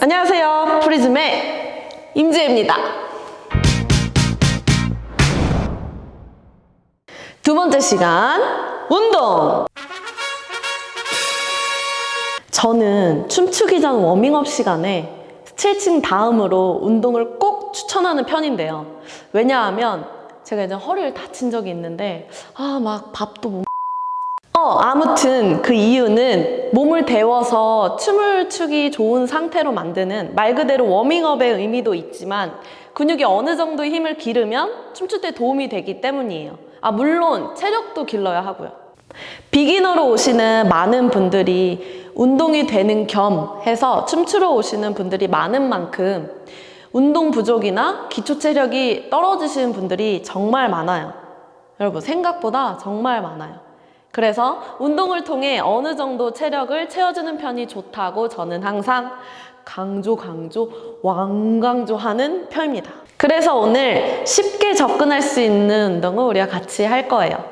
안녕하세요. 프리즘의 임지혜입니다. 두 번째 시간, 운동! 저는 춤추기 전 워밍업 시간에 스트레칭 다음으로 운동을 꼭 추천하는 편인데요. 왜냐하면 제가 이제 허리를 다친 적이 있는데, 아, 막 밥도 못 어, 아무튼 그 이유는 몸을 데워서 춤을 추기 좋은 상태로 만드는 말 그대로 워밍업의 의미도 있지만 근육이 어느 정도 힘을 기르면 춤출 때 도움이 되기 때문이에요. 아, 물론 체력도 길러야 하고요. 비기너로 오시는 많은 분들이 운동이 되는 겸 해서 춤추러 오시는 분들이 많은 만큼 운동 부족이나 기초 체력이 떨어지시는 분들이 정말 많아요. 여러분, 생각보다 정말 많아요. 그래서 운동을 통해 어느 정도 체력을 채워주는 편이 좋다고 저는 항상 강조, 강조, 왕강조 하는 편입니다. 그래서 오늘 쉽게 접근할 수 있는 운동을 우리가 같이 할 거예요.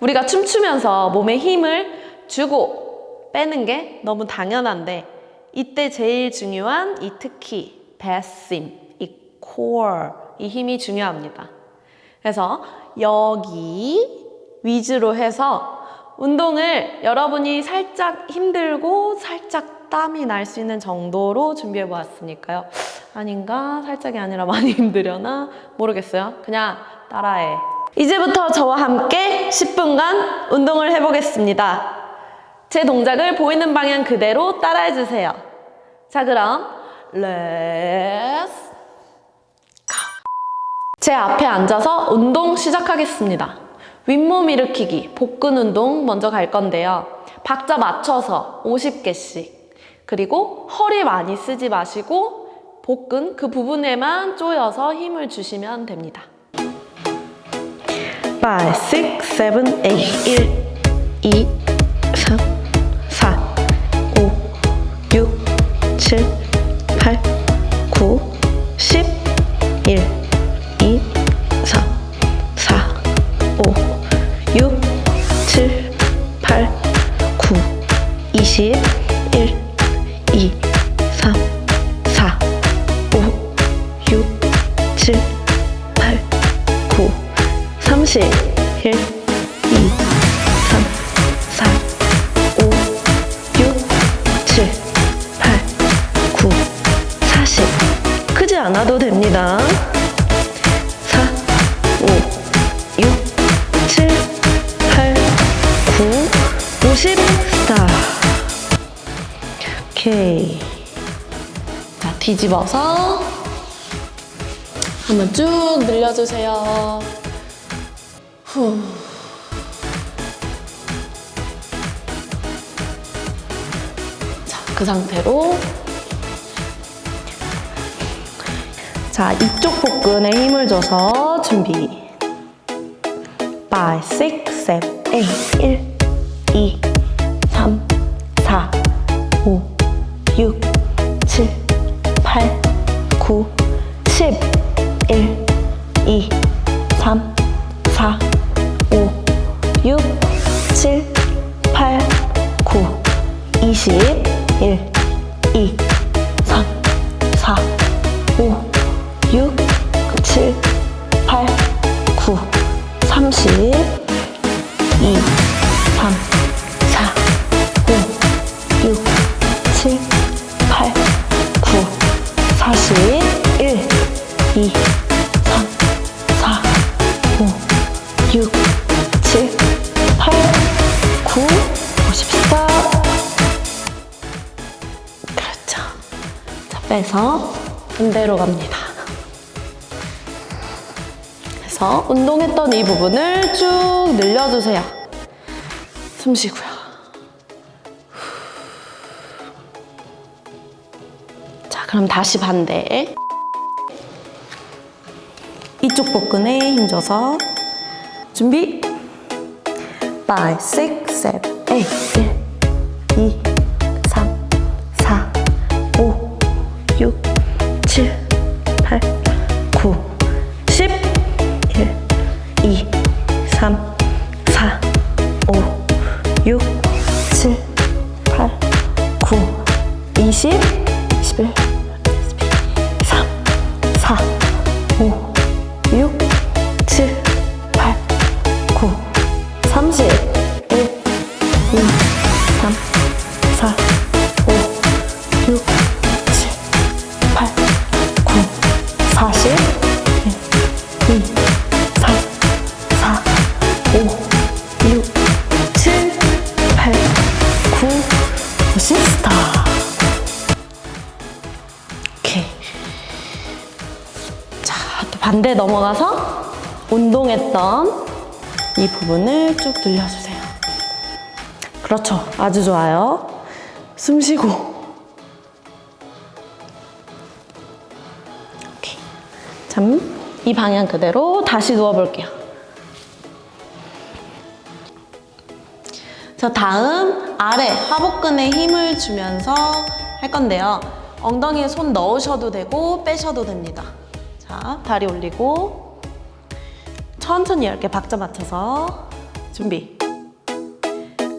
우리가 춤추면서 몸에 힘을 주고 빼는 게 너무 당연한데 이때 제일 중요한 이 특히 배심, 이 core, 이 힘이 중요합니다. 그래서 여기 위주로 해서 운동을 여러분이 살짝 힘들고 살짝 땀이 날 수 있는 정도로 준비해 보았으니까요. 아닌가? 살짝이 아니라 많이 힘들려나? 모르겠어요. 그냥 따라해. 이제부터 저와 함께 10분간 운동을 해보겠습니다. 제 동작을 보이는 방향 그대로 따라해 주세요. 자, 그럼 let's 제 앞에 앉아서 운동 시작하겠습니다. 윗몸 일으키기, 복근 운동 먼저 갈 건데요. 박자 맞춰서 50개씩. 그리고 허리 많이 쓰지 마시고 복근 그 부분에만 조여서 힘을 주시면 됩니다. 5, 6, 7, 8, 1, 2, 3, 4, 5, 6, 7, 8, 9, 10, 1, 오케이. 자, 뒤집어서 한번 쭉 늘려주세요. 후. 자, 그 상태로 자, 이쪽 복근에 힘을 줘서 준비. 5, 6, 7, 8, 1, 2, 갑니다. 그래서 운동했던 이 부분을 쭉 늘려주세요. 숨 쉬고요. 자, 그럼 다시 반대. 이쪽 복근에 힘줘서 준비. 5, 6, 7, 8, 1, 2, 3, 4, 5, 6, 7, 8, 9, 넘어가서 운동했던 이 부분을 쭉 늘려주세요. 그렇죠. 아주 좋아요. 숨 쉬고. 오케이. 참, 이 방향 그대로 다시 누워볼게요. 자, 다음 아래 하복근에 힘을 주면서 할 건데요. 엉덩이에 손 넣으셔도 되고 빼셔도 됩니다. 자, 다리 올리고 천천히 10개 박자 맞춰서 준비.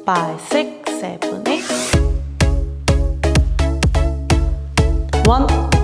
5, 6, 7, 8 1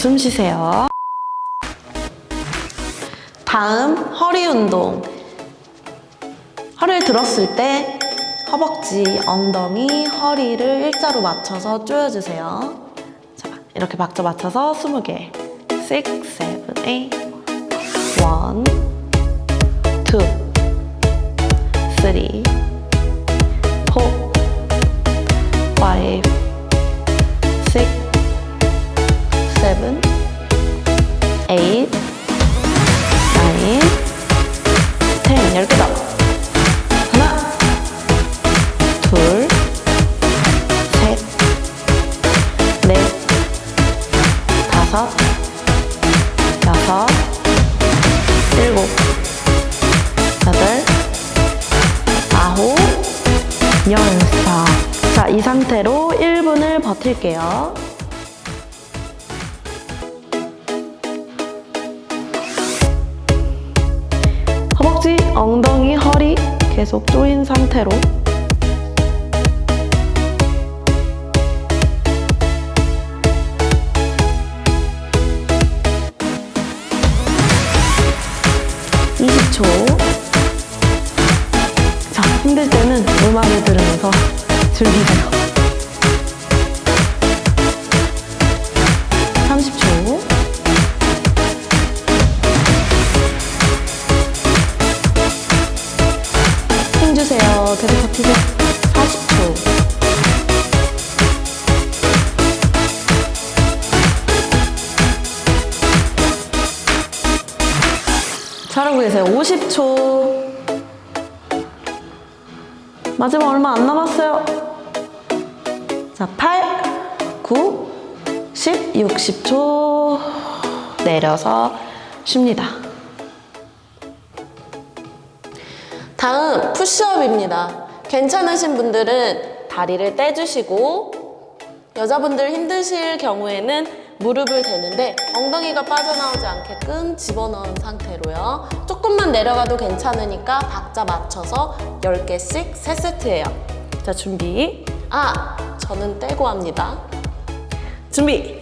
숨 쉬세요. 다음 허리 운동. 허리를 들었을 때 허벅지, 엉덩이, 허리를 일자로 맞춰서 조여주세요. 자, 이렇게 박자 맞춰서 20개. 6, 7, 8, 1, 2, 3, 4, 5, 8, 9, 10, 10개 더. 하나, 둘, 셋, 넷, 다섯, 여섯, 일곱, 여덟, 아홉, 열. 자, 자, 이 상태로 1분을 버틸게요. 계속 조인 상태로. (20초) 자 힘들 때는 음악을 들으면서 즐기세요 힘주세요. 계속 버티세요. 40초. 잘하고 계세요. 50초. 마지막 얼마 안 남았어요. 자, 8, 9, 10, 60초. 내려서 쉽니다. 다음 푸시업입니다. 괜찮으신 분들은 다리를 떼주시고 여자분들 힘드실 경우에는 무릎을 대는데 엉덩이가 빠져나오지 않게끔 집어넣은 상태로요. 조금만 내려가도 괜찮으니까 박자 맞춰서 10개씩 3세트예요. 자, 준비. 아, 저는 떼고 합니다. 준비.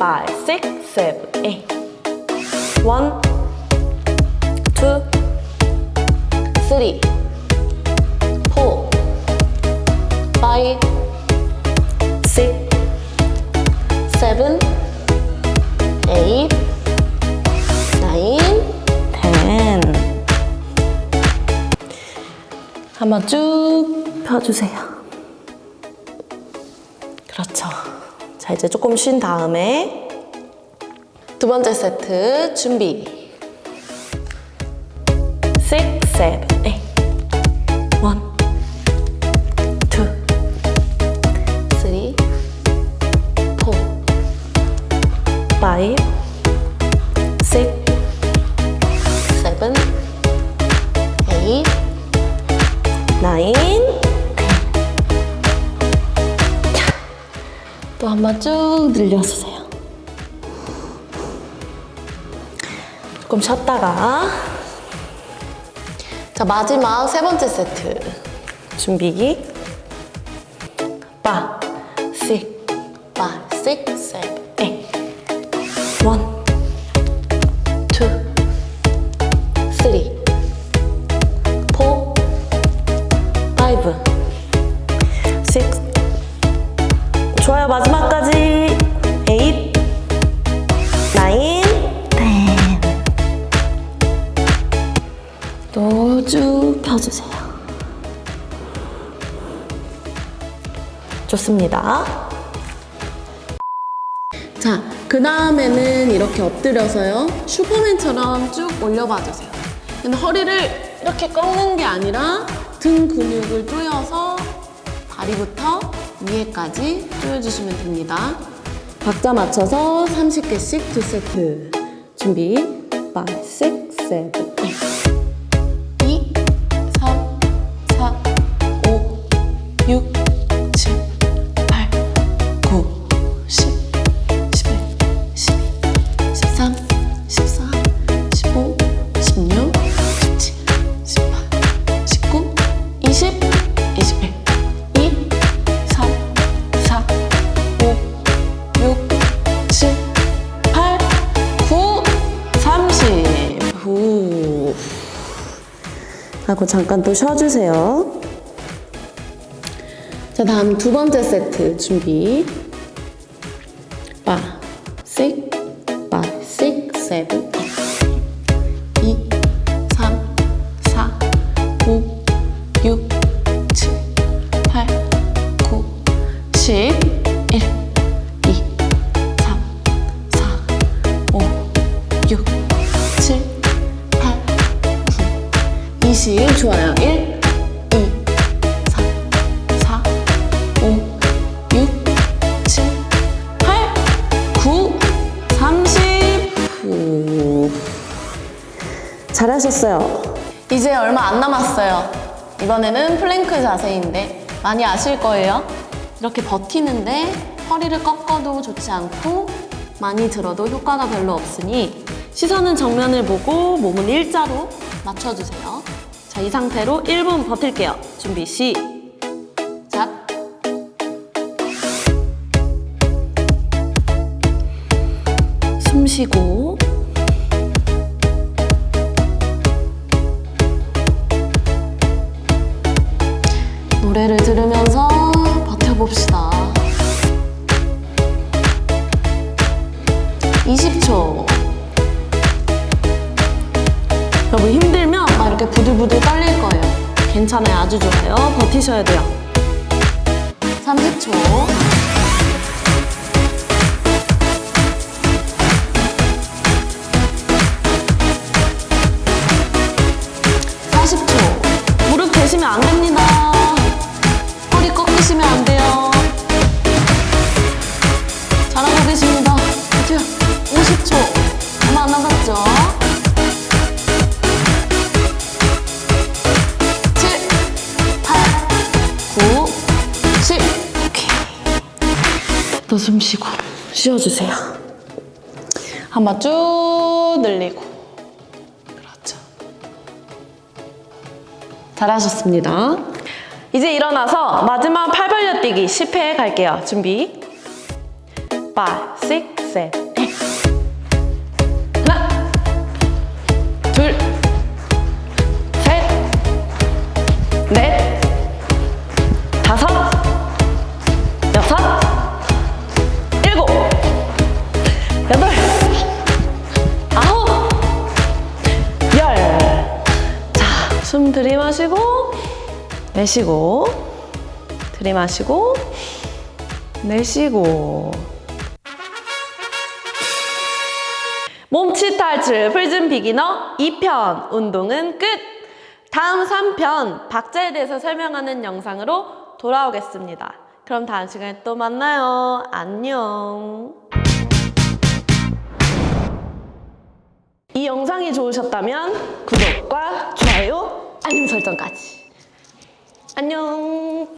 5, 6, 7, 8. 1, 2, 3. Five, six, seven, eight, nine, ten. 한번 쭉 펴주세요. 그렇죠. 자, 이제 조금 쉰 다음에 두 번째 세트 준비. six, seven, 한번 쭉 늘려주세요. 조금 쉬었다가. 자 마지막 세 번째 세트 준비 빠, 식, 빠, 식, 세븐, 에잇 원, 좋습니다. 자, 그 다음에는 이렇게 엎드려서요. 슈퍼맨처럼 쭉 올려봐 주세요. 근데 허리를 이렇게 꺾는 게 아니라 등 근육을 조여서 다리부터 위에까지 조여주시면 됩니다. 박자 맞춰서 30개씩 두 세트. 준비. 5, 6, 7, 8. 2, 3, 4, 5, 6, 잠깐 또 쉬어주세요. 자, 다음 두 번째 세트 준비. 바, 6, 바, 6, 7, 잘하셨어요. 이제 얼마 안 남았어요. 이번에는 플랭크 자세인데 많이 아실 거예요. 이렇게 버티는데 허리를 꺾어도 좋지 않고 많이 들어도 효과가 별로 없으니 시선은 정면을 보고 몸은 일자로 맞춰주세요. 자, 이 상태로 1분 버틸게요. 준비, 시작! 숨 쉬고 노래를 들으면서 버텨봅시다. 20초. 여러분 힘들면 막 이렇게 부들부들 떨릴 거예요. 괜찮아요. 아주 좋아요. 버티셔야 돼요. 30초. 또 숨 쉬고 쉬어주세요. 한번 쭉 늘리고. 그렇죠. 잘하셨습니다. 이제 일어나서 마지막 팔 벌려 뛰기 10회 갈게요. 준비. 5, 6, 7, 내쉬고, 들이마시고, 내쉬고. 몸치 탈출 프리즘 비기너 2편 운동은 끝! 다음 3편 박자에 대해서 설명하는 영상으로 돌아오겠습니다. 그럼 다음 시간에 또 만나요. 안녕. 이 영상이 좋으셨다면 구독과 좋아요, 알림 설정까지. 안녕.